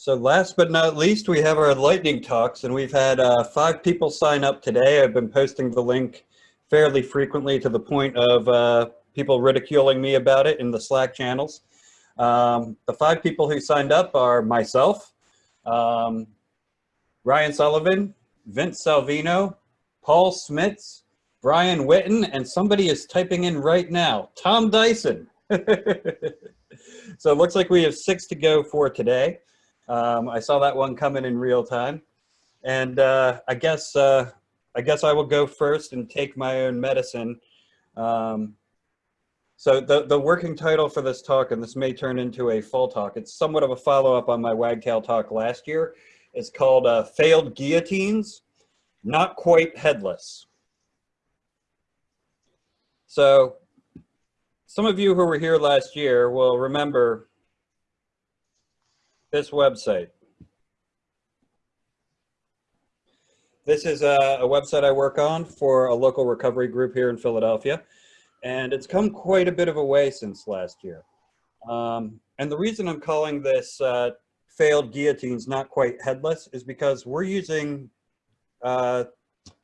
So last but not least, we have our lightning talks and we've had uh, five people sign up today. I've been posting the link fairly frequently to the point of uh, people ridiculing me about it in the Slack channels. Um, the five people who signed up are myself, um, Ryan Sullivan, Vince Salvino, Paul Smits, Brian Witten, and somebody is typing in right now, Tom Dyson. so it looks like we have six to go for today. Um, I saw that one coming in real time. And uh, I guess uh, I guess I will go first and take my own medicine. Um, so the, the working title for this talk, and this may turn into a full talk, it's somewhat of a follow-up on my Wagtail talk last year. It's called uh, Failed Guillotines, Not Quite Headless. So some of you who were here last year will remember this website. This is a, a, website I work on for a local recovery group here in Philadelphia. And it's come quite a bit of a way since last year. Um, and the reason I'm calling this uh, failed guillotines not quite headless is because we're using uh,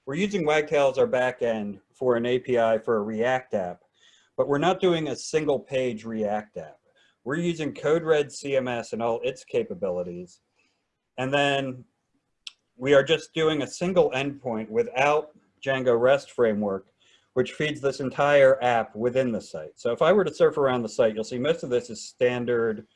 we're using Wagtail as our backend for an API for a React app, but we're not doing a single page React app. We're using CodeRed CMS and all its capabilities. And then we are just doing a single endpoint without Django REST framework, which feeds this entire app within the site. So if I were to surf around the site, you'll see most of this is standard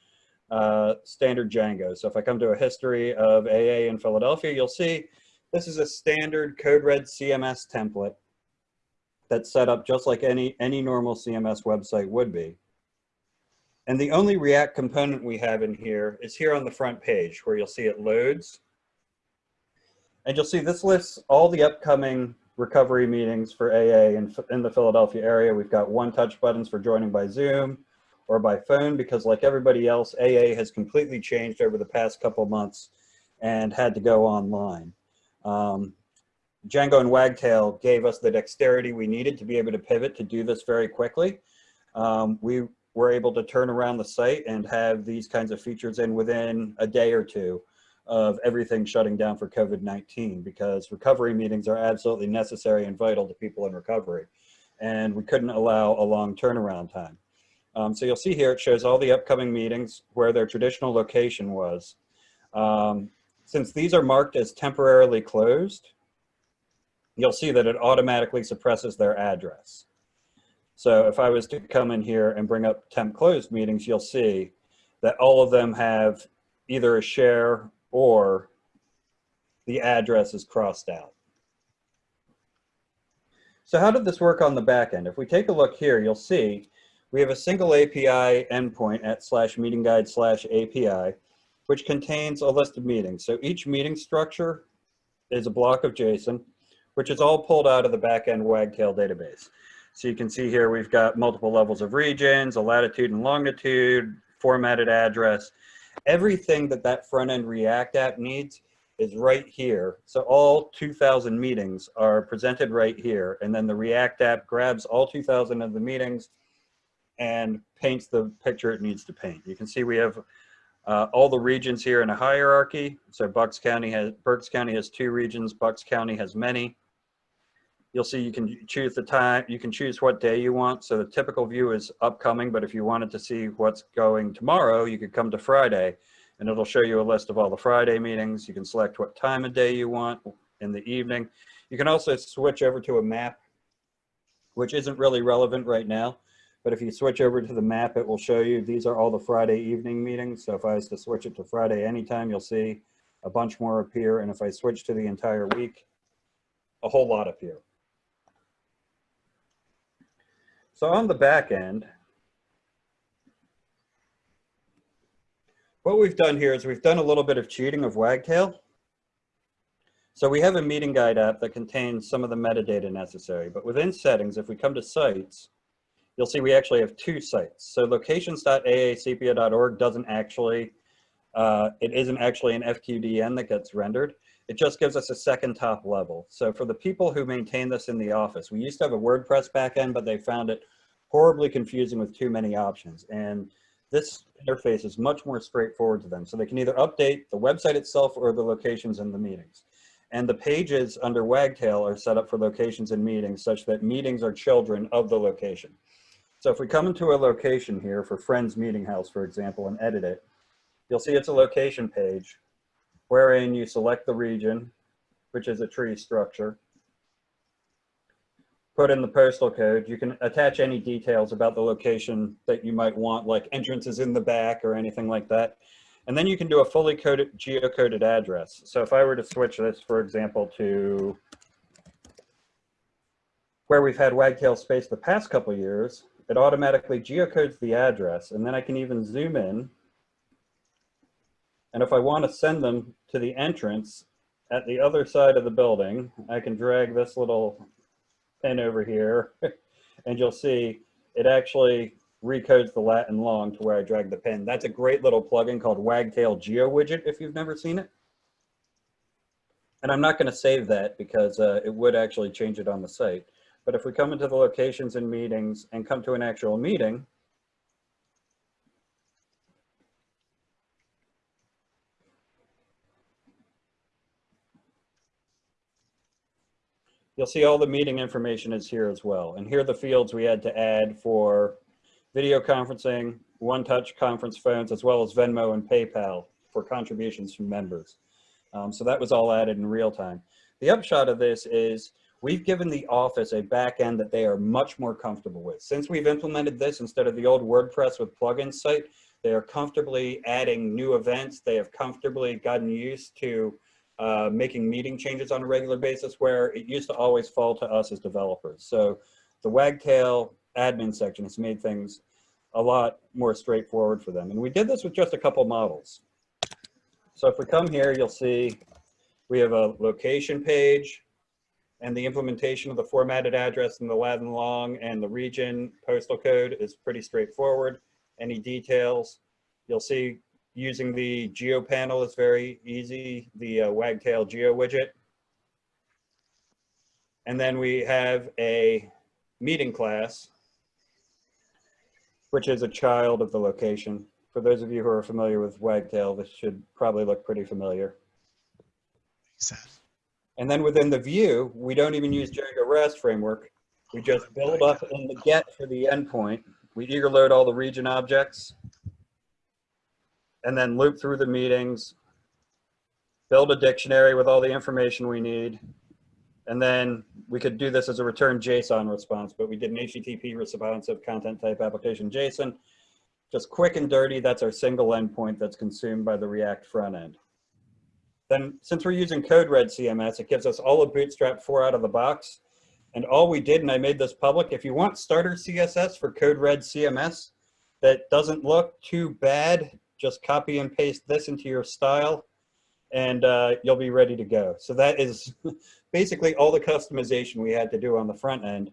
uh, standard Django. So if I come to a history of AA in Philadelphia, you'll see this is a standard CodeRed CMS template that's set up just like any, any normal CMS website would be. And the only React component we have in here is here on the front page where you'll see it loads. And you'll see this lists all the upcoming recovery meetings for AA in, in the Philadelphia area. We've got one touch buttons for joining by Zoom or by phone because like everybody else, AA has completely changed over the past couple months and had to go online. Um, Django and Wagtail gave us the dexterity we needed to be able to pivot to do this very quickly. Um, we were able to turn around the site and have these kinds of features in within a day or two of everything shutting down for COVID-19 because recovery meetings are absolutely necessary and vital to people in recovery. And we couldn't allow a long turnaround time. Um, so you'll see here, it shows all the upcoming meetings where their traditional location was. Um, since these are marked as temporarily closed, you'll see that it automatically suppresses their address. So if I was to come in here and bring up temp closed meetings, you'll see that all of them have either a share or the address is crossed out. So how did this work on the back end? If we take a look here, you'll see we have a single API endpoint at slash meeting guide slash API, which contains a list of meetings. So each meeting structure is a block of JSON, which is all pulled out of the backend Wagtail database. So you can see here we've got multiple levels of regions, a latitude and longitude, formatted address. Everything that that front-end React app needs is right here. So all 2000 meetings are presented right here. And then the React app grabs all 2000 of the meetings and paints the picture it needs to paint. You can see we have uh, all the regions here in a hierarchy. So Bucks County has, Berks County has two regions, Bucks County has many you'll see you can choose the time, you can choose what day you want. So the typical view is upcoming, but if you wanted to see what's going tomorrow, you could come to Friday and it'll show you a list of all the Friday meetings. You can select what time of day you want in the evening. You can also switch over to a map, which isn't really relevant right now. But if you switch over to the map, it will show you these are all the Friday evening meetings. So if I was to switch it to Friday anytime, you'll see a bunch more appear. And if I switch to the entire week, a whole lot appear. So on the back end, what we've done here is we've done a little bit of cheating of Wagtail. So we have a meeting guide app that contains some of the metadata necessary, but within settings, if we come to sites, you'll see we actually have two sites. So locations.aacpia.org doesn't actually, uh, it isn't actually an FQDN that gets rendered. It just gives us a second top level. So for the people who maintain this in the office, we used to have a WordPress backend, but they found it horribly confusing with too many options. And this interface is much more straightforward to them. So they can either update the website itself or the locations in the meetings. And the pages under Wagtail are set up for locations and meetings such that meetings are children of the location. So if we come into a location here for Friends Meeting House, for example, and edit it, you'll see it's a location page wherein you select the region, which is a tree structure, put in the postal code. You can attach any details about the location that you might want, like entrances in the back or anything like that. And then you can do a fully coded, geocoded address. So if I were to switch this, for example, to where we've had Wagtail space the past couple years, it automatically geocodes the address. And then I can even zoom in. And if I want to send them to the entrance at the other side of the building, I can drag this little pen over here and you'll see it actually recodes the lat and long to where I drag the pen. That's a great little plugin called Wagtail Geo Widget if you've never seen it. And I'm not going to save that because uh, it would actually change it on the site. But if we come into the locations and meetings and come to an actual meeting, You'll see all the meeting information is here as well. And here are the fields we had to add for video conferencing, one-touch conference phones, as well as Venmo and PayPal for contributions from members. Um, so that was all added in real time. The upshot of this is we've given the office a back end that they are much more comfortable with. Since we've implemented this instead of the old WordPress with plugin site, they are comfortably adding new events. They have comfortably gotten used to uh, making meeting changes on a regular basis where it used to always fall to us as developers. So the Wagtail admin section has made things a lot more straightforward for them. And we did this with just a couple models. So if we come here, you'll see we have a location page and the implementation of the formatted address and the lat and long and the region postal code is pretty straightforward. Any details, you'll see using the Geo panel is very easy, the uh, Wagtail Geo widget. And then we have a meeting class, which is a child of the location. For those of you who are familiar with Wagtail, this should probably look pretty familiar. And then within the view, we don't even use Django REST framework. We just build up in the get for the endpoint. We eager load all the region objects and then loop through the meetings, build a dictionary with all the information we need. And then we could do this as a return JSON response, but we did an HTTP responsive content type application JSON. Just quick and dirty, that's our single endpoint that's consumed by the React front end. Then since we're using CodeRed CMS, it gives us all of Bootstrap 4 out of the box. And all we did, and I made this public, if you want starter CSS for CodeRed CMS that doesn't look too bad just copy and paste this into your style and uh, you'll be ready to go. So that is basically all the customization we had to do on the front end.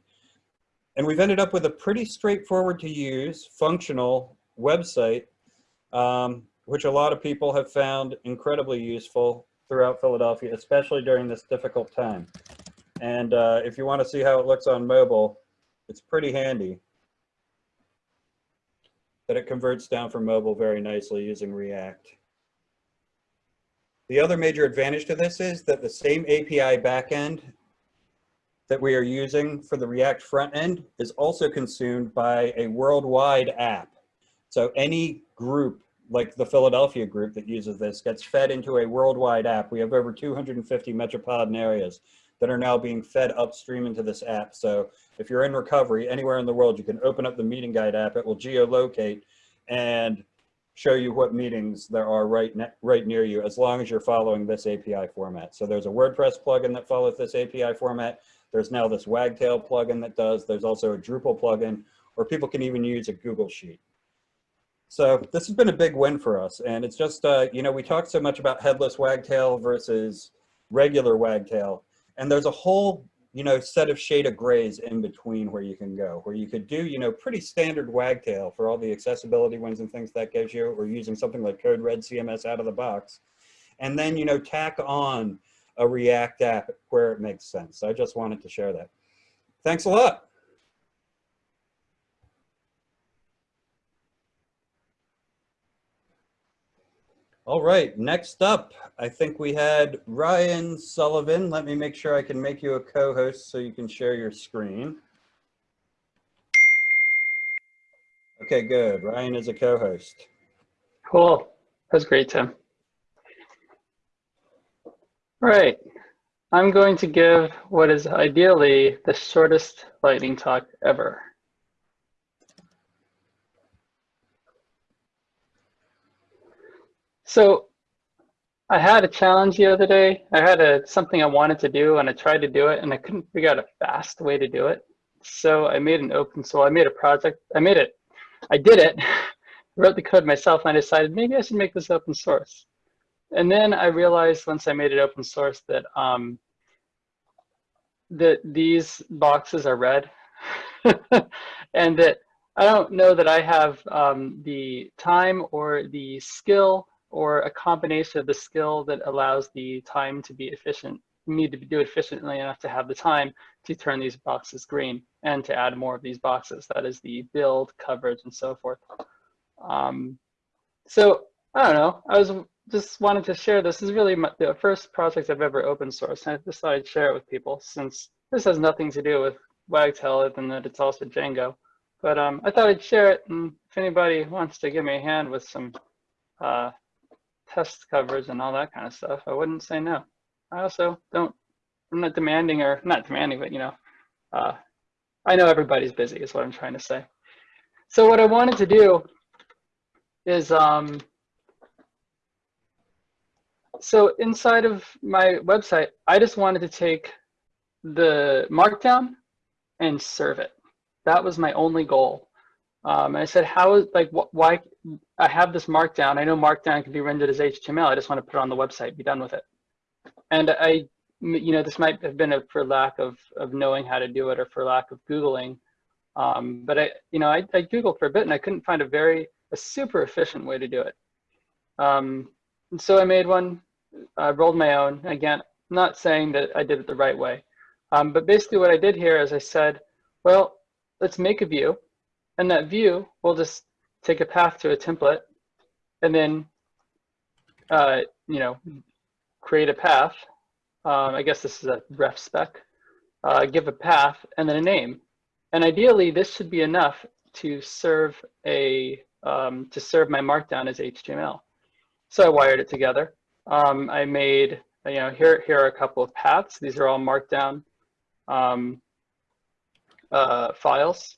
And we've ended up with a pretty straightforward to use functional website, um, which a lot of people have found incredibly useful throughout Philadelphia, especially during this difficult time. And uh, if you want to see how it looks on mobile, it's pretty handy that it converts down for mobile very nicely using React. The other major advantage to this is that the same API backend that we are using for the React front end is also consumed by a worldwide app. So any group like the Philadelphia group that uses this gets fed into a worldwide app. We have over 250 metropolitan areas that are now being fed upstream into this app. So if you're in recovery anywhere in the world, you can open up the meeting guide app. It will geolocate and show you what meetings there are right, right near you as long as you're following this API format. So there's a WordPress plugin that follows this API format. There's now this Wagtail plugin that does. There's also a Drupal plugin, or people can even use a Google Sheet. So this has been a big win for us. And it's just, uh, you know, we talked so much about headless Wagtail versus regular Wagtail. And there's a whole, you know, set of shade of grays in between where you can go, where you could do, you know, pretty standard wagtail for all the accessibility wins and things that gives you, or using something like Code Red CMS out of the box. And then, you know, tack on a React app where it makes sense. I just wanted to share that. Thanks a lot. All right, next up, I think we had Ryan Sullivan. Let me make sure I can make you a co-host so you can share your screen. Okay, good. Ryan is a co-host. Cool. That's great, Tim. All right. I'm going to give what is ideally the shortest lightning talk ever. So I had a challenge the other day. I had a something I wanted to do and I tried to do it and I couldn't figure out a fast way to do it. So I made an open source, I made a project, I made it, I did it, wrote the code myself and I decided maybe I should make this open source. And then I realized once I made it open source that um, that these boxes are red and that I don't know that I have um, the time or the skill or a combination of the skill that allows the time to be efficient. You need to do it efficiently enough to have the time to turn these boxes green and to add more of these boxes. That is the build, coverage, and so forth. Um, so I don't know. I was just wanted to share this. this is really my, the first project I've ever open sourced. And I decided to share it with people since this has nothing to do with Wagtail other than that it's also Django. But um, I thought I'd share it. And if anybody wants to give me a hand with some uh, test coverage and all that kind of stuff, I wouldn't say no. I also don't, I'm not demanding or not demanding, but you know, uh, I know everybody's busy is what I'm trying to say. So what I wanted to do is, um, so inside of my website, I just wanted to take the markdown and serve it. That was my only goal. Um, and I said, how is like wh why I have this markdown. I know markdown can be rendered as HTML. I just want to put it on the website, be done with it. And I, you know, this might have been a, for lack of, of knowing how to do it or for lack of Googling. Um, but I, you know, I, I Googled for a bit and I couldn't find a very, a super efficient way to do it. Um, so I made one, I rolled my own. Again, not saying that I did it the right way. Um, but basically what I did here is I said, well, let's make a view. And that view, we'll just take a path to a template and then, uh, you know, create a path. Um, I guess this is a ref spec. Uh, give a path and then a name. And ideally, this should be enough to serve a um, to serve my markdown as HTML. So I wired it together. Um, I made, you know, here, here are a couple of paths. These are all markdown um, uh, files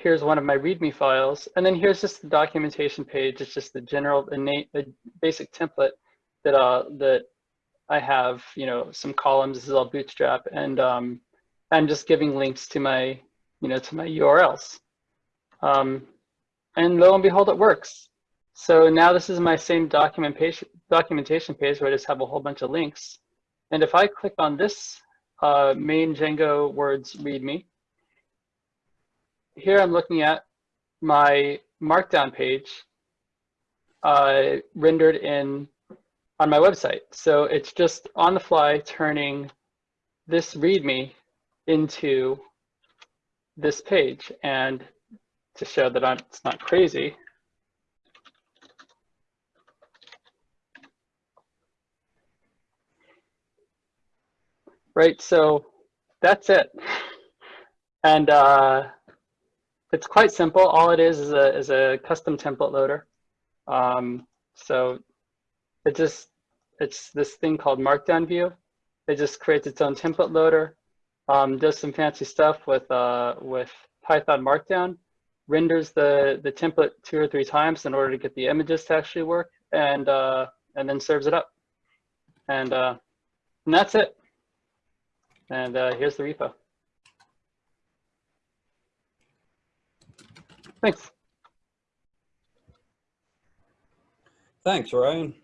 here's one of my README files, and then here's just the documentation page. It's just the general, innate, the basic template that uh, that I have. You know, some columns. This is all Bootstrap, and um, I'm just giving links to my, you know, to my URLs. Um, and lo and behold, it works. So now this is my same documentation documentation page where I just have a whole bunch of links. And if I click on this uh, main Django words README, here I'm looking at my markdown page uh, rendered in on my website. So it's just on the fly turning this README into this page. And to show that I'm, it's not crazy, right? So that's it. And uh, it's quite simple. All it is is a, is a custom template loader. Um, so it just, it's this thing called Markdown View. It just creates its own template loader, um, does some fancy stuff with, uh, with Python Markdown, renders the, the template two or three times in order to get the images to actually work, and, uh, and then serves it up. And, uh, and that's it. And uh, here's the repo. Thanks. Thanks, Ryan.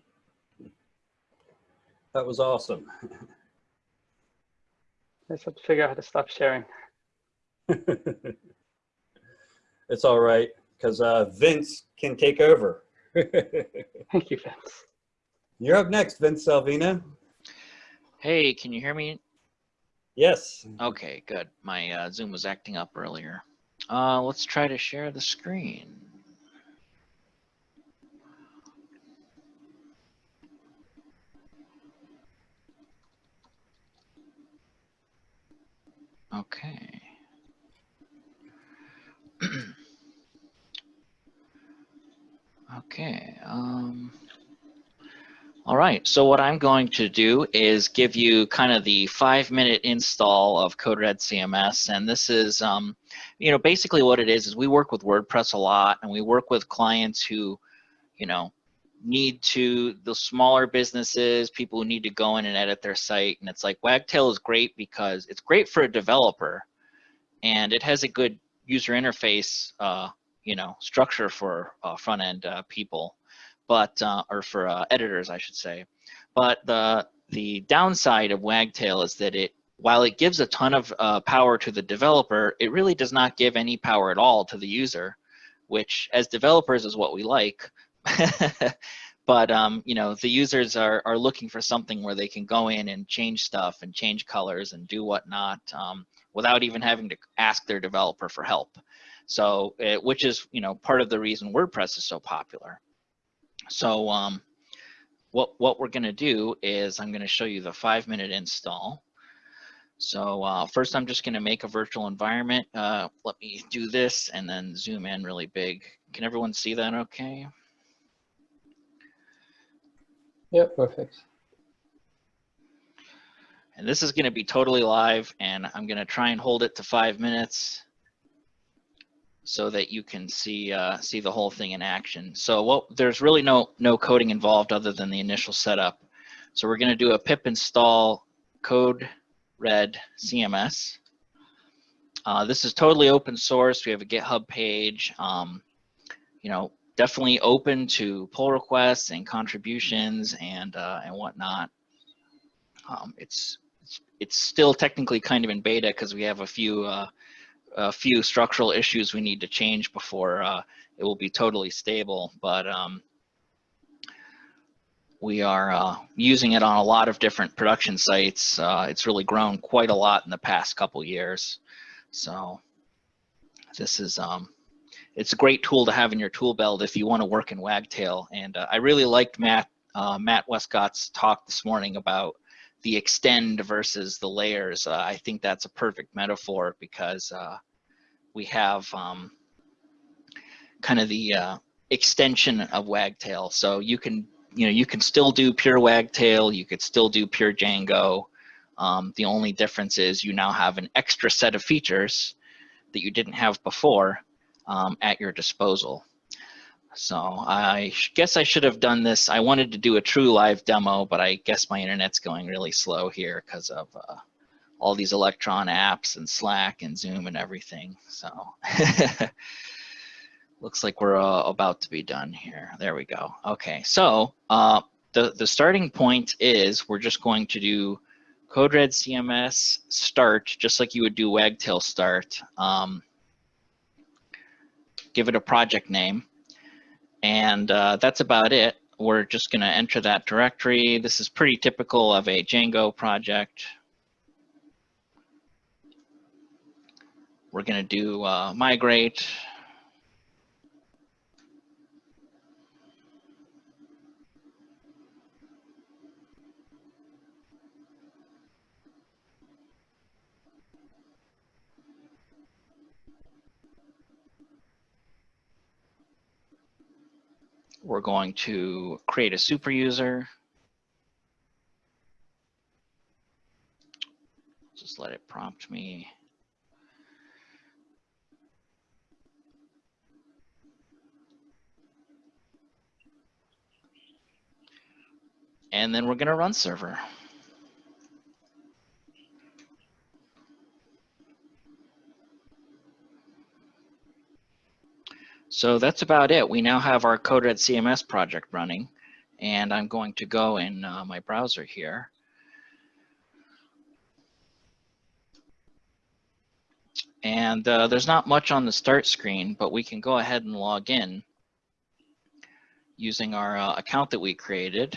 That was awesome. I just have to figure out how to stop sharing. it's all right, because uh, Vince can take over. Thank you, Vince. You're up next, Vince Salvino. Hey, can you hear me? Yes. Okay, good. My uh, Zoom was acting up earlier. Uh, let's try to share the screen. Okay. okay. Um, all right. So what I'm going to do is give you kind of the five minute install of Code Red CMS. And this is, um, you know, basically what it is, is we work with WordPress a lot and we work with clients who, you know, need to, the smaller businesses, people who need to go in and edit their site. And it's like Wagtail is great because it's great for a developer and it has a good user interface, uh, you know, structure for uh, front end uh, people but uh, or for uh, editors, I should say. But the the downside of Wagtail is that it, while it gives a ton of uh, power to the developer, it really does not give any power at all to the user, which as developers is what we like. but um, you know, the users are are looking for something where they can go in and change stuff and change colors and do whatnot um, without even having to ask their developer for help. So, uh, which is you know part of the reason WordPress is so popular. So um, what, what we're gonna do is I'm gonna show you the five minute install. So uh, first I'm just gonna make a virtual environment. Uh, let me do this and then zoom in really big. Can everyone see that okay? Yeah, perfect. And this is gonna be totally live and I'm gonna try and hold it to five minutes so that you can see uh, see the whole thing in action. So well, there's really no no coding involved other than the initial setup. So we're going to do a pip install code red CMS. Uh, this is totally open source. We have a GitHub page. Um, you know, definitely open to pull requests and contributions and uh, and whatnot. Um, it's, it's still technically kind of in beta because we have a few uh, a few structural issues we need to change before uh, it will be totally stable. But um, we are uh, using it on a lot of different production sites. Uh, it's really grown quite a lot in the past couple years. So this is, um, it's a great tool to have in your tool belt if you want to work in Wagtail. And uh, I really liked Matt, uh, Matt Westcott's talk this morning about the extend versus the layers. Uh, I think that's a perfect metaphor because uh, we have um, kind of the extension of Wagtail. So you can, you know, you can still do pure Wagtail, you could still do pure Django. Um, the only difference is you now have an extra set of features that you didn't have before um, at your disposal. So I guess I should have done this. I wanted to do a true live demo, but I guess my internet's going really slow here because of uh, all these Electron apps and Slack and Zoom and everything. So looks like we're uh, about to be done here. There we go. Okay, so uh, the, the starting point is we're just going to do code red CMS start, just like you would do Wagtail start. Um, give it a project name. And uh, that's about it. We're just gonna enter that directory. This is pretty typical of a Django project. We're going to do uh, migrate. We're going to create a super user. Just let it prompt me. and then we're going to run server. So that's about it. We now have our CodeRed CMS project running, and I'm going to go in uh, my browser here. And uh, there's not much on the start screen, but we can go ahead and log in using our uh, account that we created.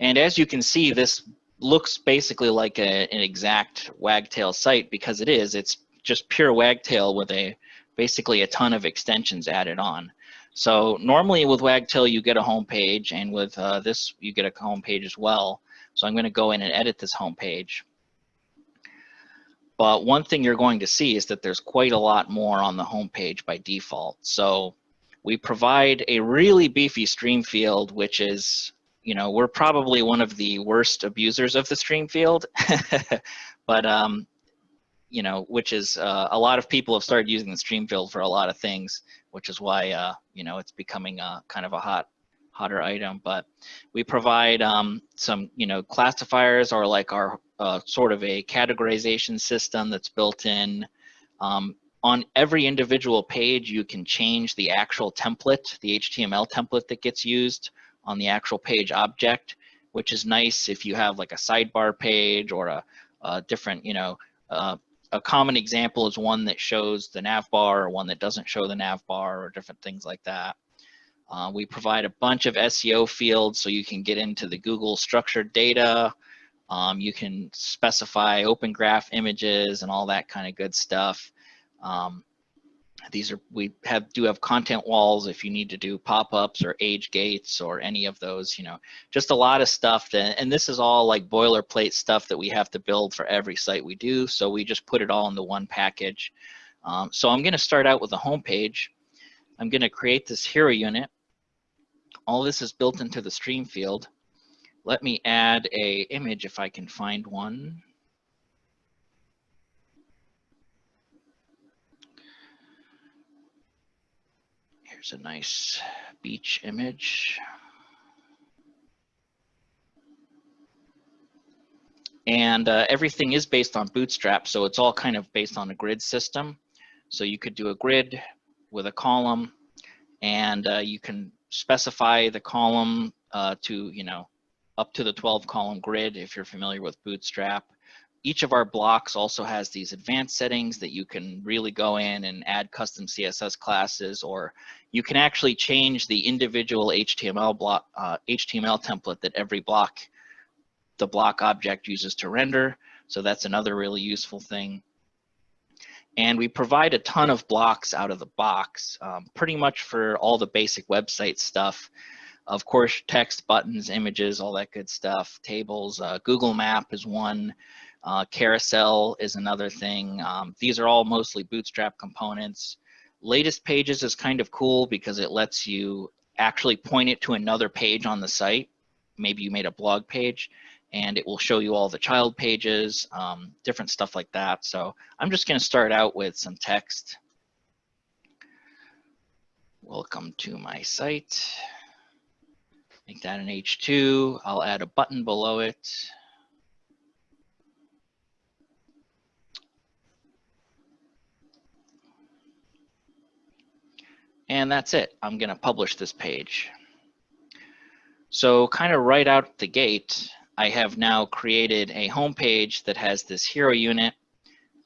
And as you can see, this looks basically like a, an exact Wagtail site because it is. It's just pure Wagtail with a basically a ton of extensions added on. So normally with Wagtail, you get a home page, and with uh, this, you get a home page as well. So I'm going to go in and edit this home page. but one thing you're going to see is that there's quite a lot more on the homepage by default. So we provide a really beefy stream field, which is, you know, we're probably one of the worst abusers of the stream field, but, um, you know, which is uh, a lot of people have started using the stream field for a lot of things, which is why, uh, you know, it's becoming a kind of a hot hotter item, but we provide um, some, you know, classifiers or like our uh, sort of a categorization system that's built in. Um, on every individual page, you can change the actual template, the HTML template that gets used on the actual page object, which is nice if you have like a sidebar page or a, a different, you know, uh, a common example is one that shows the nav bar or one that doesn't show the nav bar or different things like that. Uh, we provide a bunch of SEO fields so you can get into the Google structured data. Um, you can specify open graph images and all that kind of good stuff. Um, these are, we have do have content walls if you need to do pop-ups or age gates or any of those, you know, just a lot of stuff. That, and this is all like boilerplate stuff that we have to build for every site we do. So we just put it all into one package. Um, so I'm going to start out with a home page. I'm going to create this hero unit. All this is built into the stream field. Let me add a image if I can find one. Here's a nice beach image. And uh, everything is based on Bootstrap, so it's all kind of based on a grid system. So you could do a grid with a column, and uh, you can specify the column uh, to, you know, up to the 12 column grid if you're familiar with Bootstrap. Each of our blocks also has these advanced settings that you can really go in and add custom CSS classes, or you can actually change the individual HTML block, uh, HTML template that every block, the block object uses to render. So that's another really useful thing. And we provide a ton of blocks out of the box, um, pretty much for all the basic website stuff. Of course, text, buttons, images, all that good stuff, tables, uh, Google Map is one, uh, carousel is another thing. Um, these are all mostly Bootstrap components. Latest pages is kind of cool because it lets you actually point it to another page on the site. Maybe you made a blog page and it will show you all the child pages, um, different stuff like that. So I'm just gonna start out with some text. Welcome to my site. Make that an H2. I'll add a button below it. And that's it. I'm going to publish this page. So kind of right out the gate, I have now created a home page that has this hero unit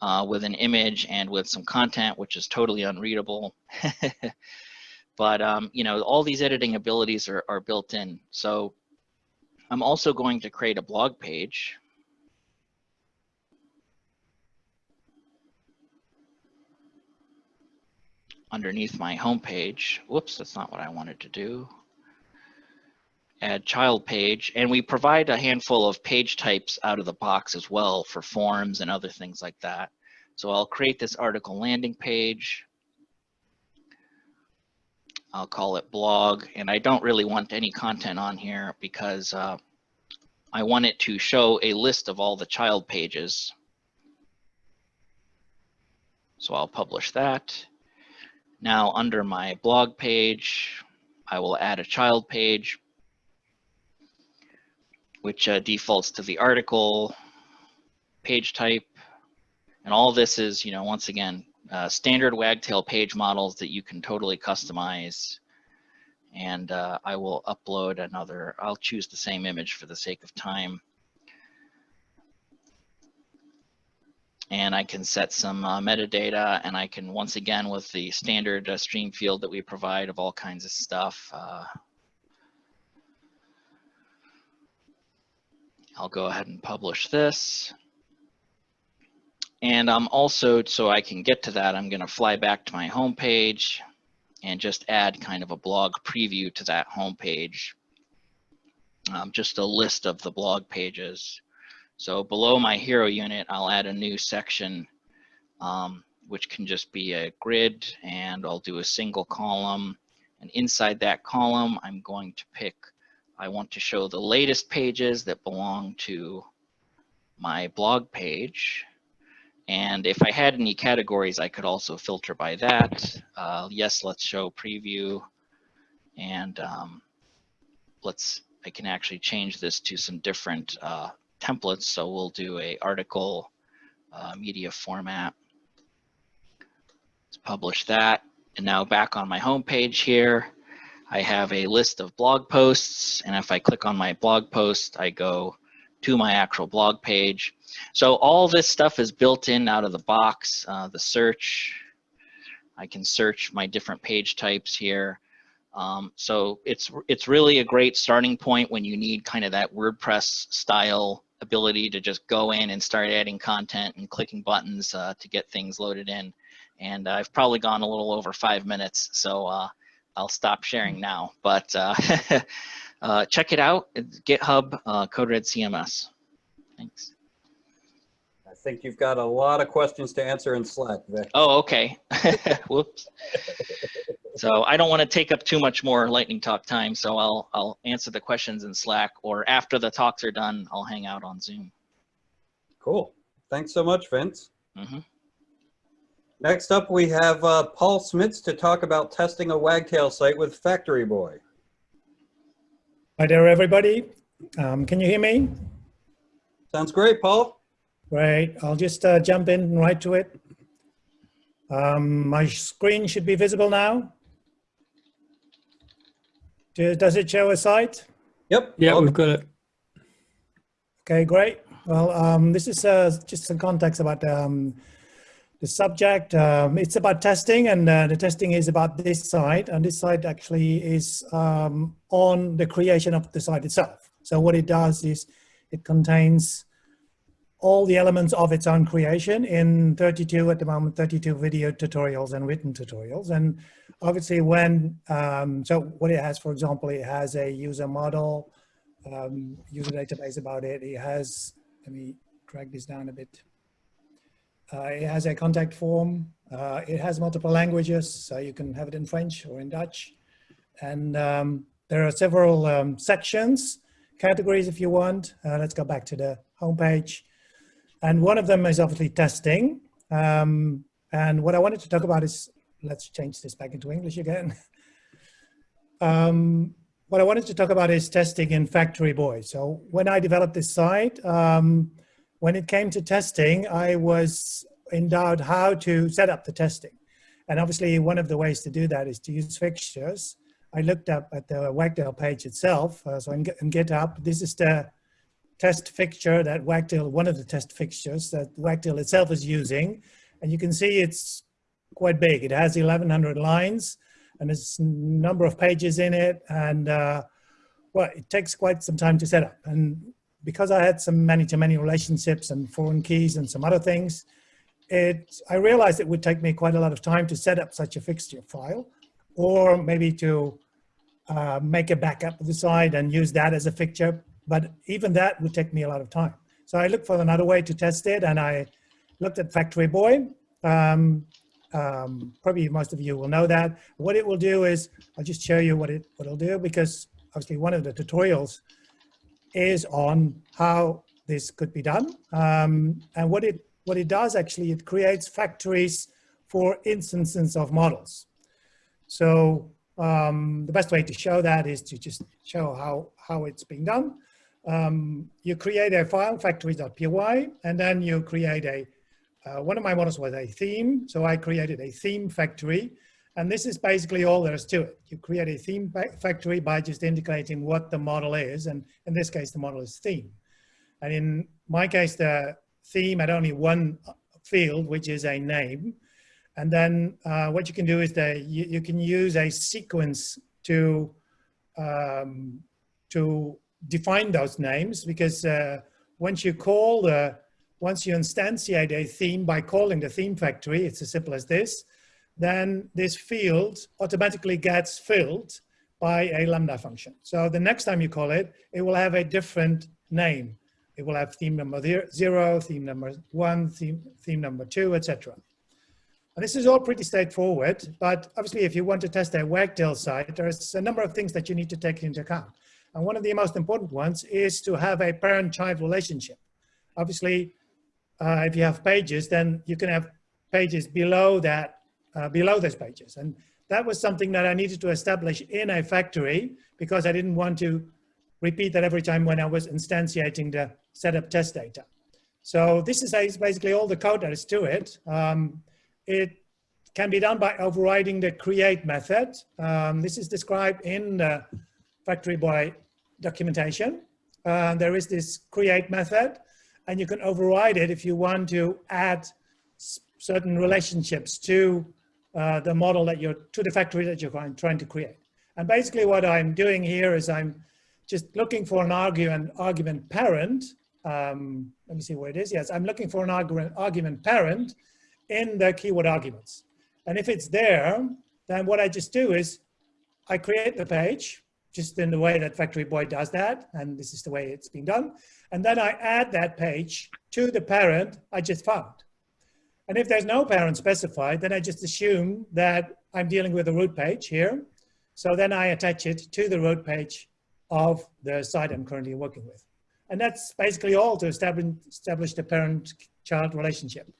uh, with an image and with some content, which is totally unreadable. but, um, you know, all these editing abilities are, are built in. So I'm also going to create a blog page underneath my home page. Whoops, that's not what I wanted to do. Add child page, and we provide a handful of page types out of the box as well for forms and other things like that. So I'll create this article landing page. I'll call it blog, and I don't really want any content on here because uh, I want it to show a list of all the child pages. So I'll publish that. Now under my blog page, I will add a child page, which uh, defaults to the article, page type, and all this is, you know, once again, uh, standard Wagtail page models that you can totally customize. And uh, I will upload another, I'll choose the same image for the sake of time. And I can set some uh, metadata and I can once again with the standard uh, stream field that we provide of all kinds of stuff. Uh, I'll go ahead and publish this. And I'm also, so I can get to that, I'm gonna fly back to my home page and just add kind of a blog preview to that home page. Um, just a list of the blog pages. So below my hero unit, I'll add a new section, um, which can just be a grid and I'll do a single column. And inside that column, I'm going to pick, I want to show the latest pages that belong to my blog page. And if I had any categories, I could also filter by that. Uh, yes, let's show preview. And um, let's, I can actually change this to some different uh, templates. So we'll do a article uh, media format. Let's publish that. And now back on my home page here, I have a list of blog posts. And if I click on my blog post, I go to my actual blog page. So all this stuff is built in out of the box. Uh, the search, I can search my different page types here. Um, so it's it's really a great starting point when you need kind of that WordPress style ability to just go in and start adding content and clicking buttons uh, to get things loaded in. And I've probably gone a little over five minutes, so uh, I'll stop sharing now. But uh, uh check it out, it's GitHub uh, CodeRed CMS. Thanks. I think you've got a lot of questions to answer in Slack, Vic. Oh, okay. Whoops. So I don't want to take up too much more lightning talk time, so I'll I'll answer the questions in Slack, or after the talks are done, I'll hang out on Zoom. Cool. Thanks so much, Vince. Mhm. Next up, we have uh, Paul Smits to talk about testing a Wagtail site with Factory Boy. Hi there, everybody. Um, can you hear me? Sounds great, Paul. Great. I'll just uh, jump in right to it. Um, my screen should be visible now. Do- Does it show a site? Yep. Yeah, we've got it. Okay, great. Well, um, this is uh, just some context about um, the subject. Um, it's about testing, and uh, the testing is about this site, and this site actually is um, on the creation of the site itself. So what it does is it contains all the elements of its own creation in 32 at the moment 32 video tutorials and written tutorials. And obviously when um, so what it has for example it has a user model um, user database about it. It has let me drag this down a bit. Uh, it has a contact form. Uh, it has multiple languages so you can have it in French or in Dutch. And um, there are several um, sections categories if you want. Uh, let's go back to the homepage and one of them is obviously testing. Um, and what I wanted to talk about is, let's change this back into English again. um, what I wanted to talk about is testing in Factory Boy. So when I developed this site, um, when it came to testing, I was in doubt how to set up the testing. And obviously one of the ways to do that is to use fixtures. I looked up at the Wagtail page itself. Uh, so in, in GitHub, this is the test fixture that Wagtail, one of the test fixtures that Wagtail itself is using. And you can see it's quite big. It has 1100 lines and there's a number of pages in it. And uh, well, it takes quite some time to set up. And because I had some many-to-many -many relationships and foreign keys and some other things, it, I realized it would take me quite a lot of time to set up such a fixture file or maybe to uh, make a backup of the site and use that as a fixture but even that would take me a lot of time. So I looked for another way to test it and I looked at Factory Boy. Um, um, probably most of you will know that. What it will do is, I'll just show you what, it, what it'll do because obviously one of the tutorials is on how this could be done. Um, and what it, what it does actually, it creates factories for instances of models. So um, the best way to show that is to just show how, how it's being done um, you create a file, factories.py, and then you create a, uh, one of my models was a theme. So I created a theme factory. And this is basically all there is to it. You create a theme factory by just indicating what the model is. And in this case, the model is theme. And in my case, the theme had only one field, which is a name. And then uh, what you can do is that you, you can use a sequence to, um, to define those names because uh, once you call the, once you instantiate a theme by calling the theme factory, it's as simple as this, then this field automatically gets filled by a Lambda function. So the next time you call it, it will have a different name. it will have theme number zero, theme number one, theme, theme number two, etc. And this is all pretty straightforward, but obviously if you want to test a Wagtail site, there's a number of things that you need to take into account. And one of the most important ones is to have a parent-child relationship. Obviously, uh, if you have pages, then you can have pages below that, uh, below those pages. And that was something that I needed to establish in a factory because I didn't want to repeat that every time when I was instantiating the setup test data. So this is basically all the code that is to it. Um, it can be done by overriding the create method. Um, this is described in the Factory Boy documentation. Uh, there is this create method and you can override it if you want to add certain relationships to uh, the model that you're, to the factory that you're trying to create. And basically what I'm doing here is I'm just looking for an argument, argument parent. Um, let me see where it is. Yes, I'm looking for an argument, argument parent in the keyword arguments. And if it's there, then what I just do is I create the page just in the way that Factory Boy does that. And this is the way it's being done. And then I add that page to the parent I just found. And if there's no parent specified, then I just assume that I'm dealing with a root page here. So then I attach it to the root page of the site I'm currently working with. And that's basically all to establish, establish the parent-child relationship.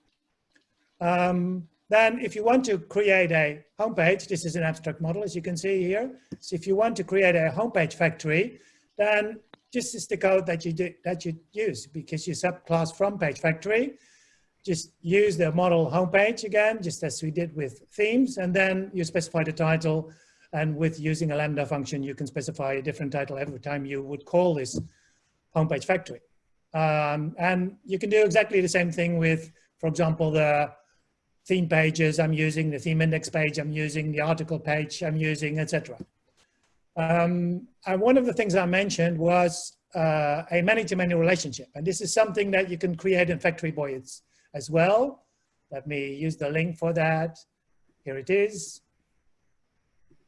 Um, then if you want to create a homepage, this is an abstract model, as you can see here. So if you want to create a homepage factory, then this is the code that you do, that you use because you subclass from page factory. Just use the model homepage again, just as we did with themes, and then you specify the title. And with using a Lambda function, you can specify a different title every time you would call this homepage factory. Um, and you can do exactly the same thing with, for example, the theme pages I'm using, the theme index page I'm using, the article page I'm using, etc. Um, and one of the things I mentioned was uh, a many-to-many -many relationship. And this is something that you can create in Factory Boy as well. Let me use the link for that. Here it is.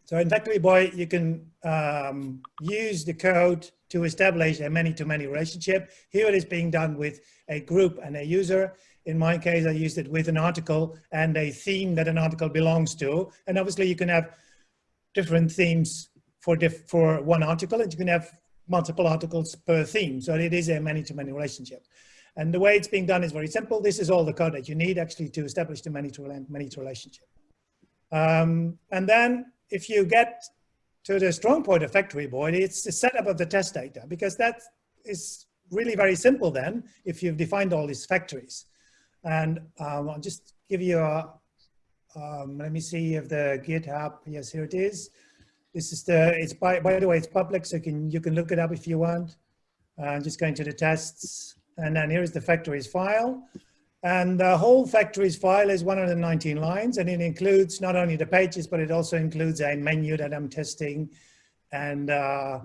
So in Factory Boy, you can um, use the code to establish a many-to-many -many relationship. Here it is being done with a group and a user. In my case, I used it with an article and a theme that an article belongs to. And obviously you can have different themes for, diff for one article and you can have multiple articles per theme. So it is a many-to-many -many relationship. And the way it's being done is very simple. This is all the code that you need actually to establish the many-to-many -many relationship. Um, and then if you get to the strong point of Factory Boy, it's the setup of the test data because that is really very simple then if you've defined all these factories. And um, I'll just give you a, um, let me see if the GitHub, yes, here it is. This is the, it's by, by the way, it's public, so you can, you can look it up if you want. I'm uh, just going to the tests. And then here's the factories file. And the whole factories file is 119 lines, and it includes not only the pages, but it also includes a menu that I'm testing and uh,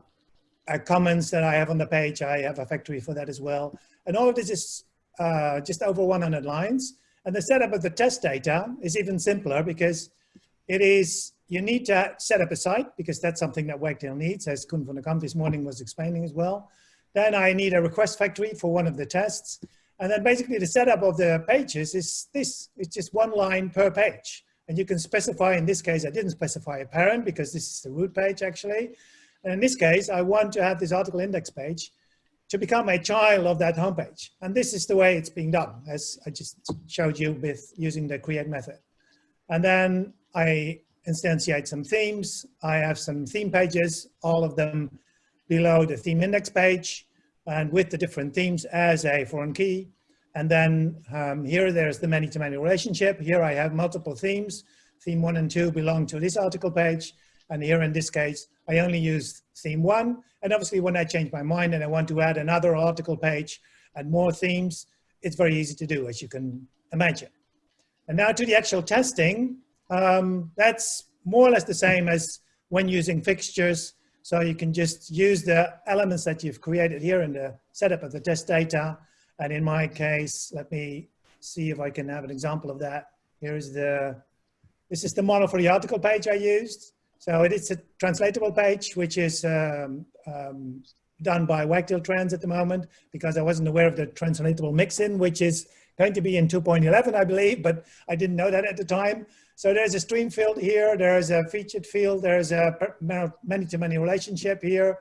comments that I have on the page. I have a factory for that as well. And all of this is uh, just over 100 lines. And the setup of the test data is even simpler because it is, you need to set up a site because that's something that Wagtail needs, as Coen van der Kamp this morning was explaining as well. Then I need a request factory for one of the tests. And then basically the setup of the pages is this, it's just one line per page. And you can specify, in this case, I didn't specify a parent because this is the root page actually. And in this case, I want to have this article index page to become a child of that homepage. And this is the way it's being done, as I just showed you with using the create method. And then I instantiate some themes. I have some theme pages, all of them below the theme index page and with the different themes as a foreign key. And then um, here there's the many-to-many -many relationship. Here I have multiple themes. Theme one and two belong to this article page. And here in this case, I only use theme one. And obviously when I change my mind and I want to add another article page and more themes, it's very easy to do as you can imagine. And now to the actual testing, um, that's more or less the same as when using fixtures. So you can just use the elements that you've created here in the setup of the test data. And in my case, let me see if I can have an example of that. Here's the, this is the model for the article page I used. So it is a translatable page, which is um, um, done by Wagtail Trans at the moment because I wasn't aware of the translatable mixin, which is going to be in 2.11, I believe, but I didn't know that at the time. So there's a stream field here, there's a featured field, there's a many-to-many relationship here.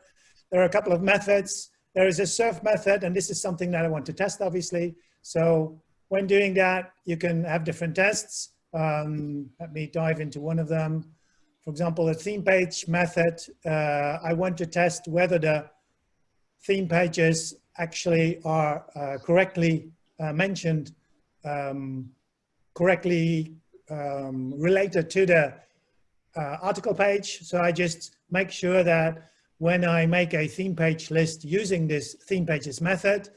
There are a couple of methods. There is a serve method, and this is something that I want to test, obviously. So when doing that, you can have different tests. Um, let me dive into one of them. For example, the theme page method, uh, I want to test whether the theme pages actually are uh, correctly uh, mentioned, um, correctly um, related to the uh, article page. So I just make sure that when I make a theme page list using this theme pages method,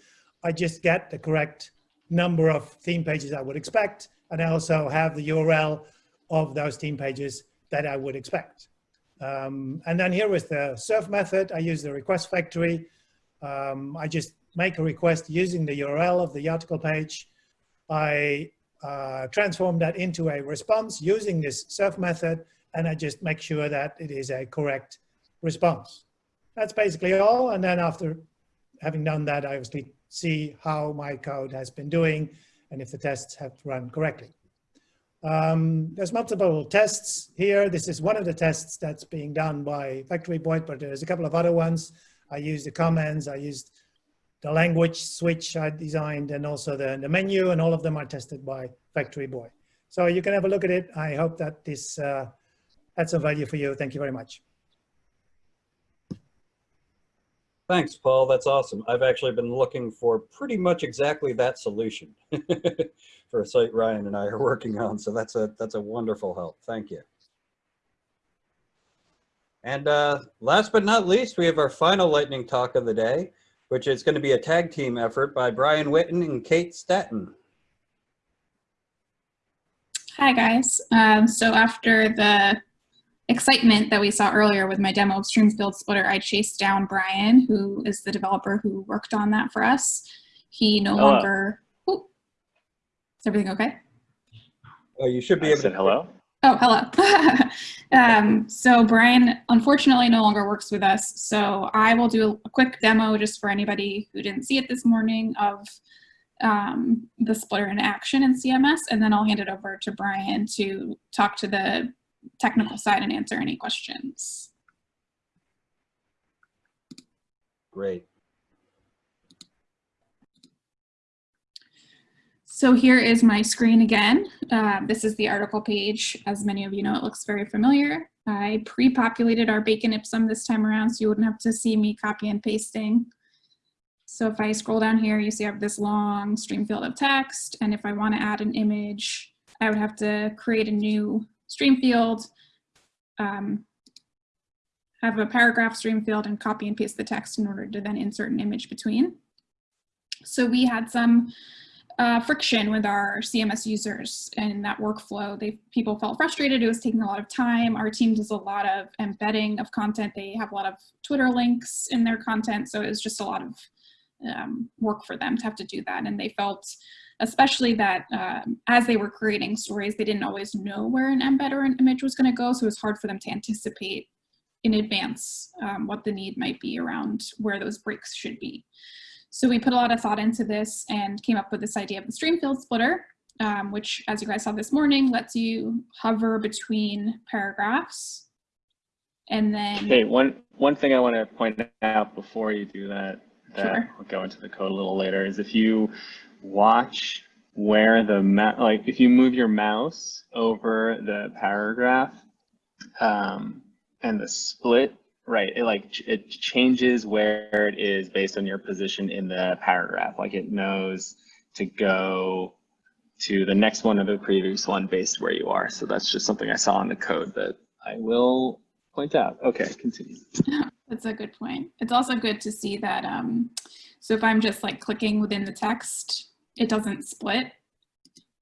I just get the correct number of theme pages I would expect. And I also have the URL of those theme pages that I would expect. Um, and then here with the serve method, I use the request factory. Um, I just make a request using the URL of the article page. I uh, transform that into a response using this serve method, and I just make sure that it is a correct response. That's basically all. And then after having done that, I obviously see how my code has been doing and if the tests have run correctly. Um, there's multiple tests here. This is one of the tests that's being done by Factory Boy, but there's a couple of other ones. I used the comments, I used the language switch I designed, and also the, the menu, and all of them are tested by Factory Boy. So you can have a look at it. I hope that this uh, had some value for you. Thank you very much. Thanks, Paul. That's awesome. I've actually been looking for pretty much exactly that solution for a site Ryan and I are working on. So that's a that's a wonderful help. Thank you. And uh, last but not least, we have our final lightning talk of the day, which is going to be a tag team effort by Brian Witten and Kate Staton. Hi guys. Um, so after the excitement that we saw earlier with my demo of Streamfield Splitter, I chased down Brian, who is the developer who worked on that for us. He no Hello. longer, oh, is everything okay? Oh, you should be I able said to. hello. Oh, hello. um, so Brian unfortunately no longer works with us. So I will do a quick demo just for anybody who didn't see it this morning of um, the splitter in action in CMS, and then I'll hand it over to Brian to talk to the technical side and answer any questions. Great. So here is my screen again. Uh, this is the article page. As many of you know, it looks very familiar. I pre-populated our bacon ipsum this time around, so you wouldn't have to see me copy and pasting. So if I scroll down here, you see I have this long stream field of text. And if I want to add an image, I would have to create a new stream field, um, have a paragraph stream field and copy and paste the text in order to then insert an image between. So we had some uh, friction with our CMS users and that workflow. They people felt frustrated. It was taking a lot of time. Our team does a lot of embedding of content. They have a lot of Twitter links in their content. So it was just a lot of um, work for them to have to do that. And they felt especially that um, as they were creating stories, they didn't always know where an embed or an image was going to go. So it was hard for them to anticipate in advance um, what the need might be around where those breaks should be. So we put a lot of thought into this and came up with this idea of the stream field splitter, um, which as you guys saw this morning, lets you hover between paragraphs. And then Okay, one one thing I want to point out before you do that, that Sure. I'll go into the code a little later, is if you watch where the like if you move your mouse over the paragraph um, and the split, right? It like ch- it changes where it is based on your position in the paragraph. Like it knows to go to the next one or the previous one based where you are. So that's just something I saw in the code that I will point out. Okay, continue. That's a good point. It's also good to see that, um, so if I'm just like clicking within the text, it doesn't split.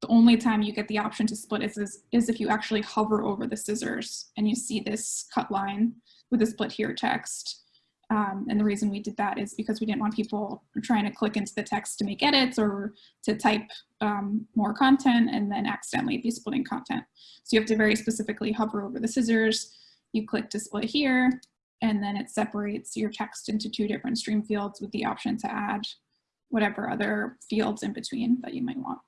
The only time you get the option to split is, is, is if you actually hover over the scissors and you see this cut line with the split here text. Um, and the reason we did that is because we didn't want people trying to click into the text to make edits or to type um, more content and then accidentally be splitting content. So you have to very specifically hover over the scissors. You click to split here, and then it separates your text into two different stream fields with the option to add whatever other fields in between that you might want.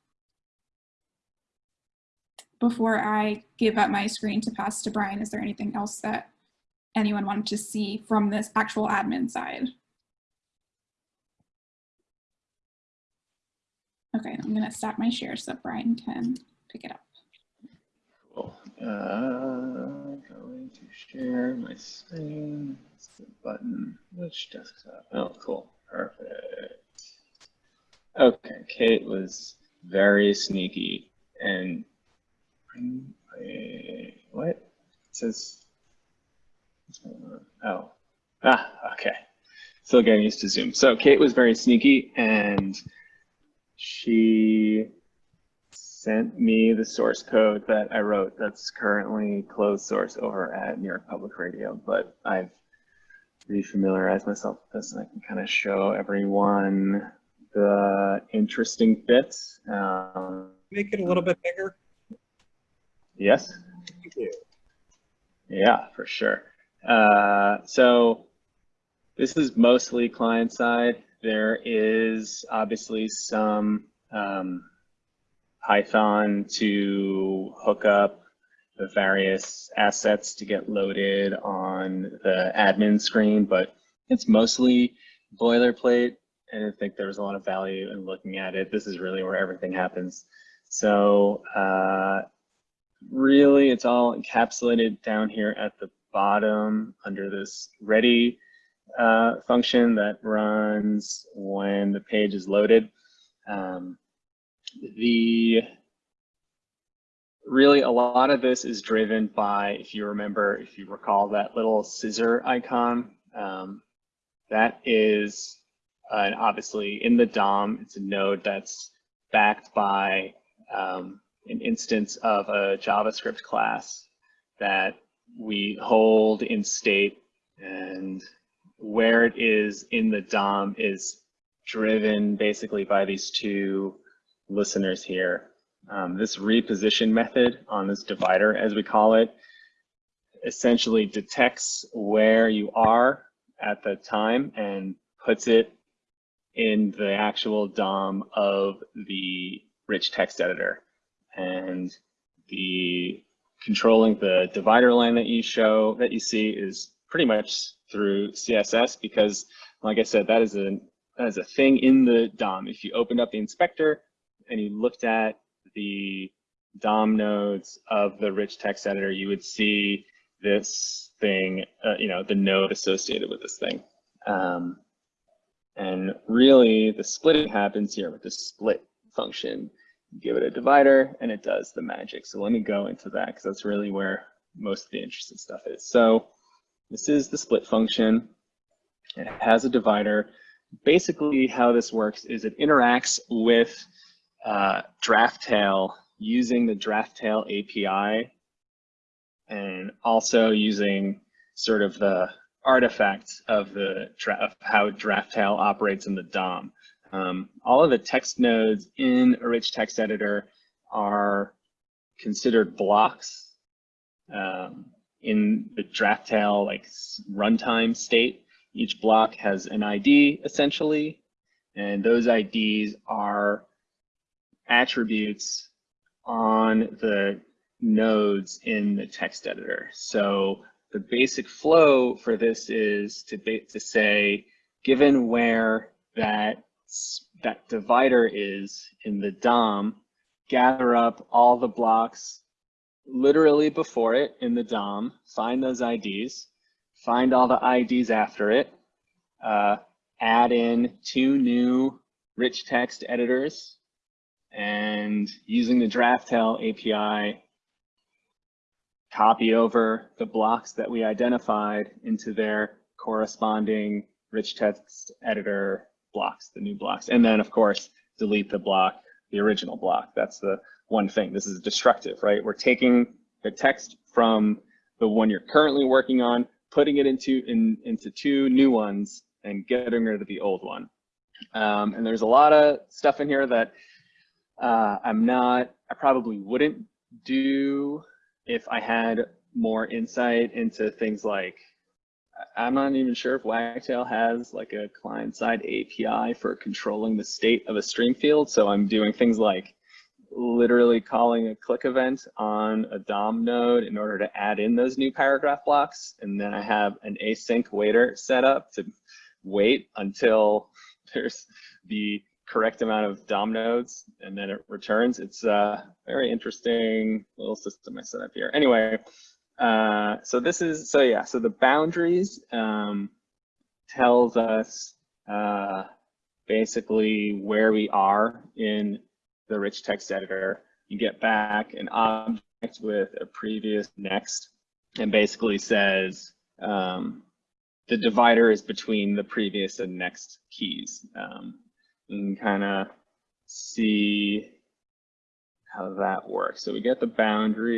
Before I give up my screen to pass to Brian, is there anything else that anyone wanted to see from this actual admin side? Okay, I'm gonna stop my share so Brian can pick it up. Cool. Uh, going to share my screen. It's the button. Which desktop? Oh, cool. Perfect. Okay, Kate was very sneaky and what? It says? Oh, ah, okay. Still getting used to Zoom. So Kate was very sneaky and she sent me the source code that I wrote that's currently closed source over at New York Public Radio, but I've refamiliarized myself with this and I can kind of show everyone the interesting bits. Um, Make it a little bit bigger. yes? Thank you. Yeah, for sure. Uh, so this is mostly client side. There is obviously some um, Python to hook up the various assets to get loaded on the admin screen, but it's mostly boilerplate. And I think there's a lot of value in looking at it. This is really where everything happens. So uh, really, it's all encapsulated down here at the bottom under this ready uh, function that runs when the page is loaded. Um, the really a lot of this is driven by, if you remember, if you recall that little scissor icon, um, that is uh, obviously in the DOM, it's a node that's backed by um, an instance of a JavaScript class that we hold in state and where it is in the DOM is driven basically by these two listeners here. Um, this reposition method on this divider, as we call it, essentially detects where you are at the time and puts it in the actual DOM of the rich text editor. And the controlling the divider line that you show, that you see is pretty much through CSS because, like I said, that is a, that is a thing in the DOM. If you opened up the inspector and you looked at the DOM nodes of the rich text editor, you would see this thing, uh, you know, the node associated with this thing. Um, and really the splitting happens here with the split function. You give it a divider and it does the magic. So let me go into that because that's really where most of the interesting stuff is. So this is the split function. It has a divider. Basically how this works is it interacts with uh, Draftail using the Draftail API and also using sort of the artifact of the of how Draftail operates in the DOM. Um, all of the text nodes in a rich text editor are considered blocks um, in the Draftail like runtime state. Each block has an ID essentially, and those IDs are attributes on the nodes in the text editor. So the basic flow for this is to, to say, given where that, that divider is in the DOM, gather up all the blocks literally before it in the DOM, find those IDs, find all the IDs after it, uh, add in two new rich text editors, and using the Draftail API, copy over the blocks that we identified into their corresponding rich text editor blocks, the new blocks. And then of course, delete the block, the original block. That's the one thing. This is destructive, right? We're taking the text from the one you're currently working on, putting it into, in, into two new ones and getting rid of the old one. Um, and there's a lot of stuff in here that uh, I'm not, I probably wouldn't do if I had more insight into things like I'm not even sure if Wagtail has like a client-side API for controlling the state of a stream field. So I'm doing things like literally calling a click event on a DOM node in order to add in those new paragraph blocks. And then I have an async waiter set up to wait until there's the correct amount of DOM nodes and then it returns. It's a very interesting little system I set up here. Anyway, uh, so this is, so yeah, so the boundaries um, tells us uh, basically where we are in the rich text editor. You get back an object with a previous next and basically says um, the divider is between the previous and next keys. Um, can kind of see how that works. So we get the boundaries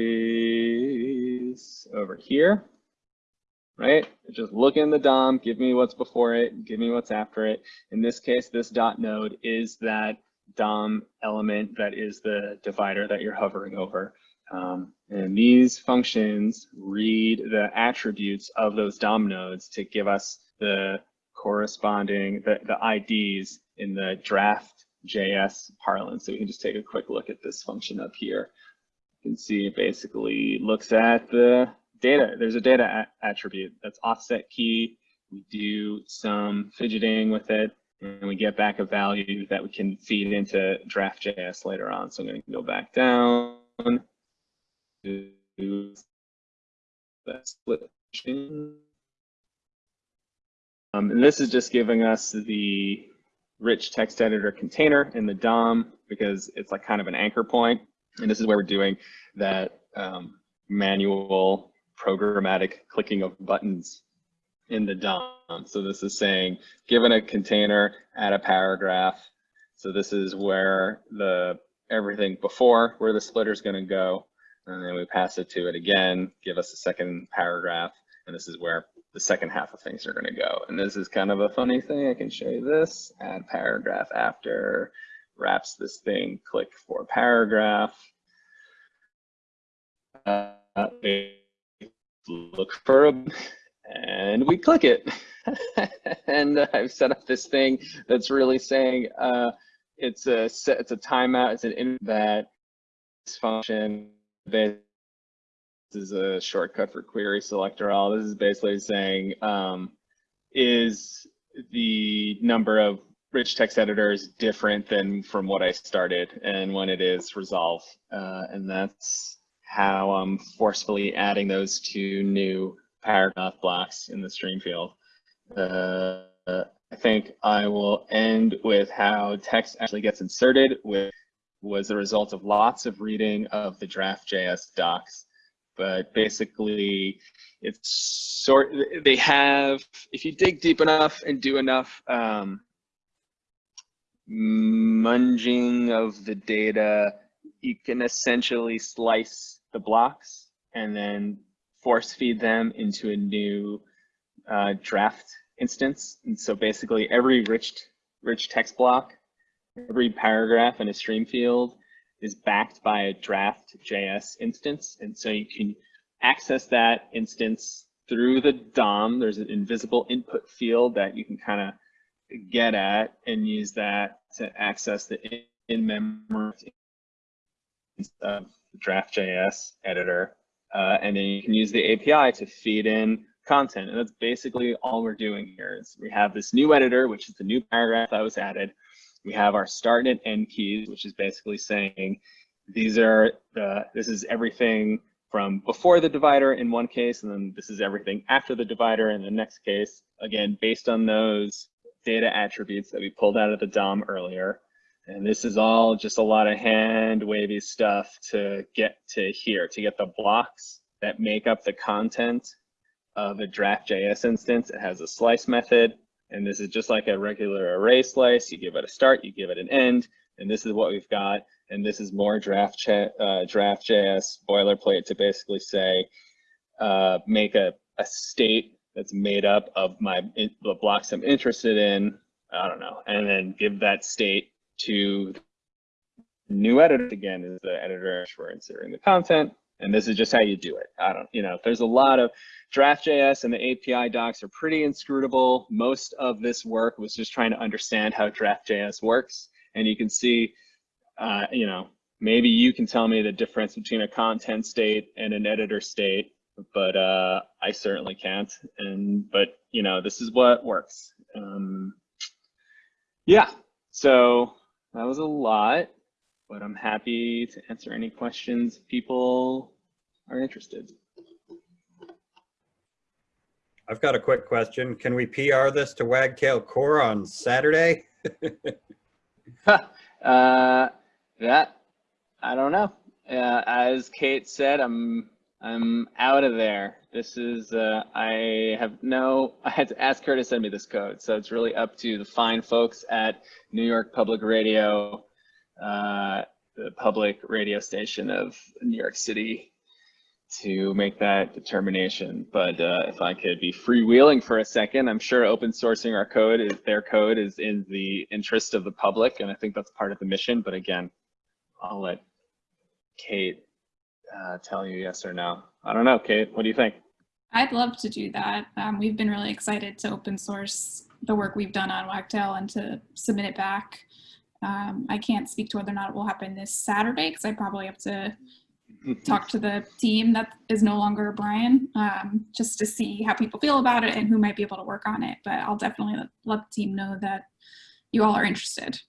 over here, right? Just look in the DOM, give me what's before it, give me what's after it. In this case, this dot node is that DOM element that is the divider that you're hovering over. Um, and these functions read the attributes of those DOM nodes to give us the corresponding, the, the IDs in the draft JS parlance. So we can just take a quick look at this function up here. You can see it basically looks at the data. There's a data attribute that's offset key. We do some fidgeting with it and we get back a value that we can feed into draft.js later on. So I'm going to go back down to that split. Um, and this is just giving us the rich text editor container in the DOM because it's like kind of an anchor point. And this is where we're doing that um, manual programmatic clicking of buttons in the DOM. So this is saying, given a container, add a paragraph. So this is where the everything before where the splitter is going to go. And then we pass it to it again, give us a second paragraph. And this is where the second half of things are going to go. And this is kind of a funny thing. I can show you this. Add paragraph after, wraps this thing, click for paragraph. Uh, look for a, and we click it. and I've set up this thing that's really saying uh, it's a it's a timeout. It's an in that function that is a shortcut for query selector all. This is basically saying, um, is the number of rich text editors different than from what I started? And when it is, resolve. Uh, and that's how I'm forcefully adding those two new paragraph blocks in the stream field. Uh, I think I will end with how text actually gets inserted which was the result of lots of reading of the draft JS docs but basically it's sort they have if you dig deep enough and do enough um, munging of the data you can essentially slice the blocks and then force feed them into a new uh, draft instance. And so basically every rich rich text block every paragraph in a stream field is backed by a draft JS instance. And so you can access that instance through the DOM. There's an invisible input field that you can kind of get at and use that to access the in-memory of the draft.js editor. Uh, and then you can use the API to feed in content. And that's basically all we're doing here is we have this new editor, which is the new paragraph that was added. We have our start and end keys, which is basically saying these are the, this is everything from before the divider in one case, and then this is everything after the divider in the next case. Again, based on those data attributes that we pulled out of the DOM earlier. And this is all just a lot of hand wavy stuff to get to here, to get the blocks that make up the content of a draft.js instance. It has a slice method and this is just like a regular array slice. You give it a start, you give it an end, and this is what we've got. And this is more draft uh, draft.js boilerplate to basically say, uh, make a, a state that's made up of my the blocks I'm interested in. I don't know, and then give that state to new editor again is the editor for inserting the content, And this is just how you do it. I don't, you know, there's a lot of Draft.js and the API docs are pretty inscrutable. Most of this work was just trying to understand how Draft.js works. And you can see, uh, you know, maybe you can tell me the difference between a content state and an editor state, but uh, I certainly can't. And, but, you know, this is what works. Um, yeah, so that was a lot, but I'm happy to answer any questions people are interested. I've got a quick question. Can we PR this to Wagtail Core on Saturday? uh, that I don't know. Uh, as Kate said, I'm I'm out of there. This is uh, I have no. I had to ask her to send me this code, so it's really up to the fine folks at New York Public Radio, uh, the public radio station of New York City, to make that determination. But uh, if I could be freewheeling for a second, I'm sure open sourcing our code is their code is in the interest of the public, and I think that's part of the mission. But again, I'll let Kate uh, tell you yes or no. I don't know, Kate. What do you think? I'd love to do that. Um, we've been really excited to open source the work we've done on Wagtail and to submit it back. Um, I can't speak to whether or not it will happen this Saturday because I probably have to talk to the team that is no longer Brian um, just to see how people feel about it and who might be able to work on it. But I'll definitely let, let the team know that you all are interested.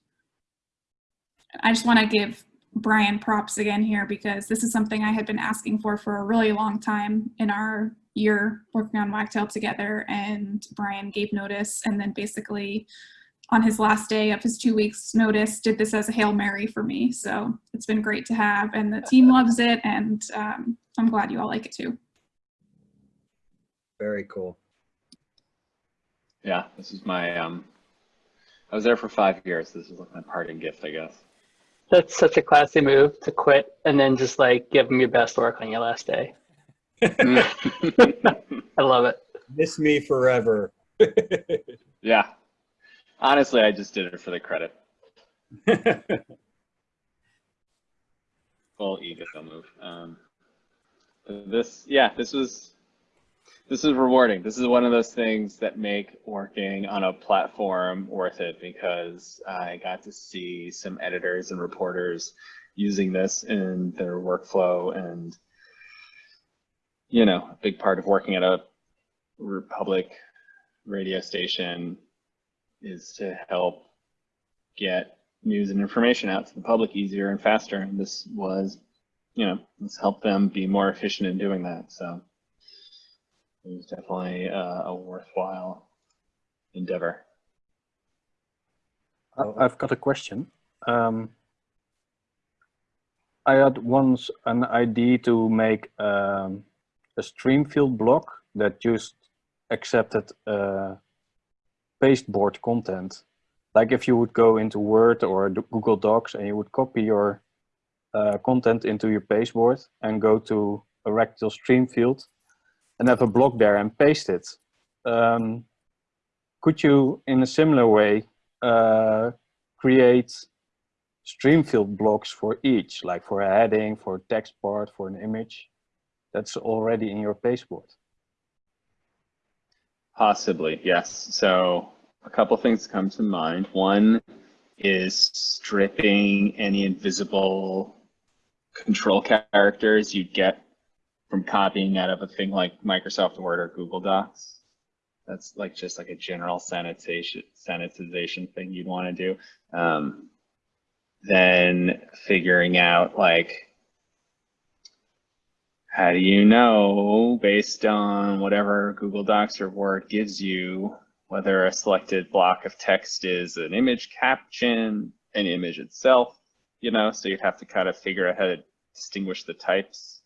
I just want to give Brian props again here because this is something I had been asking for for a really long time in our year working on Wagtail together and Brian gave notice and then basically on his last day of his two weeks notice did this as a Hail Mary for me. So it's been great to have and the team loves it and um, I'm glad you all like it too. Very cool. Yeah, this is my, um, I was there for five years. This is like my parting gift, I guess. That's such a classy move to quit and then just like give them your best work on your last day. I love it. Miss me forever. yeah. Honestly, I just did it for the credit. Full ego move. Um, this, yeah, this was, this is rewarding. This is one of those things that make working on a platform worth it because I got to see some editors and reporters using this in their workflow and, you know, a big part of working at a public radio station is to help get news and information out to the public easier and faster. And this was, you know, let's help them be more efficient in doing that. So it was definitely uh, a worthwhile endeavor. I- I've got a question. Um, I had once an idea to make um, a stream field block that just accepted uh, pasteboard content. Like if you would go into Word or Google Docs and you would copy your uh, content into your pasteboard and go to a rectal stream field and have a block there and paste it. Um, could you, in a similar way, uh, create stream field blocks for each, like for a heading, for a text part, for an image that's already in your pasteboard? Possibly, yes. So a couple things come to mind. One is stripping any invisible control characters you'd get from copying out of a thing like Microsoft Word or Google Docs. That's like just like a general sanitization sanitization thing you'd want to do. Um, then figuring out like how do you know based on whatever Google Docs or Word gives you whether a selected block of text is an image caption, an image itself, you know, so you'd have to kind of figure out how to distinguish the types.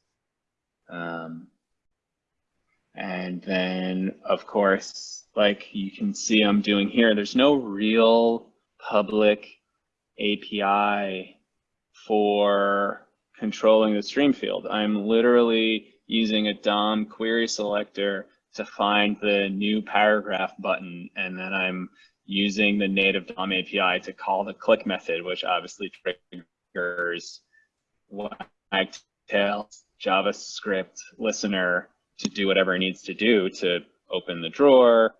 Um, and then, of course, like you can see I'm doing here, there's no real public API for controlling the stream field. I'm literally using a DOM query selector to find the new paragraph button, and then I'm using the native DOM API to call the click method, which obviously triggers Wagtail's JavaScript listener to do whatever it needs to do to open the drawer,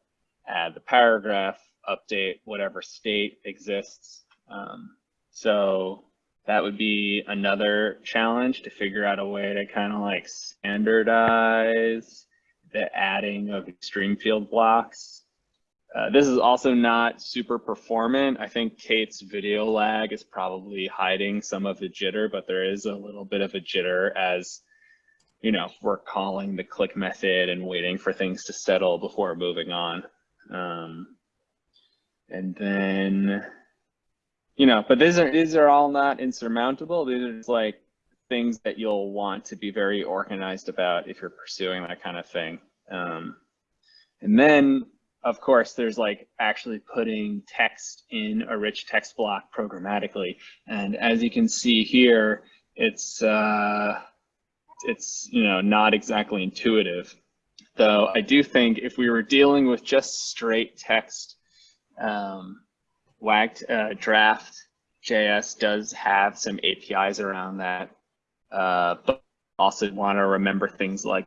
add the paragraph, update whatever state exists. Um, so that would be another challenge to figure out a way to kind of like standardize the adding of stream field blocks. Uh, this is also not super performant. I think Kate's video lag is probably hiding some of the jitter, but there is a little bit of a jitter as, you know, we're calling the click method and waiting for things to settle before moving on. Um, and then, you know, but these are these are all not insurmountable. These are just like things that you'll want to be very organized about if you're pursuing that kind of thing. Um, and then, of course, there's like actually putting text in a rich text block programmatically. And as you can see here, it's uh, it's you know not exactly intuitive. Though I do think if we were dealing with just straight text, um, WAG uh, draft JS does have some APIs around that, uh, but also want to remember things like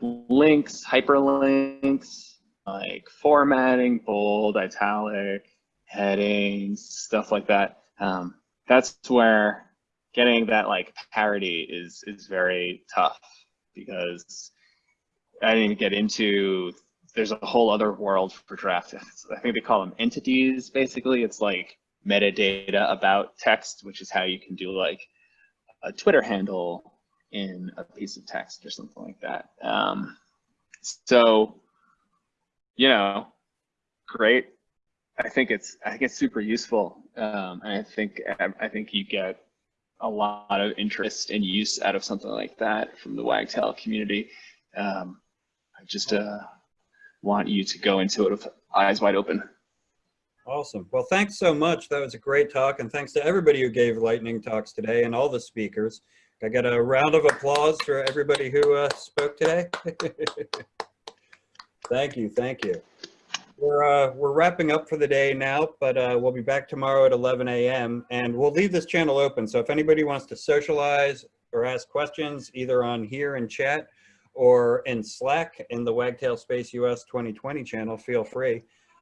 links, hyperlinks, like formatting, bold, italic, headings, stuff like that. Um, that's where getting that like parity is is very tough because I didn't get into there's a whole other world for draft. I think they call them entities. Basically, it's like metadata about text, which is how you can do like a Twitter handle in a piece of text or something like that. Um, so, you know, great. I think it's I think it's super useful, um, and I think I think you get a lot of interest and use out of something like that from the Wagtail community. Um, just uh, want you to go into it with eyes wide open. Awesome. Well, thanks so much. That was a great talk. And thanks to everybody who gave lightning talks today and all the speakers. I got a round of applause for everybody who uh, spoke today. thank you. Thank you. We're, uh, we're wrapping up for the day now, but uh, we'll be back tomorrow at 11 a.m. And we'll leave this channel open. So if anybody wants to socialize or ask questions, either on here in chat or in Slack in the Wagtail Space US 2020 channel, feel free.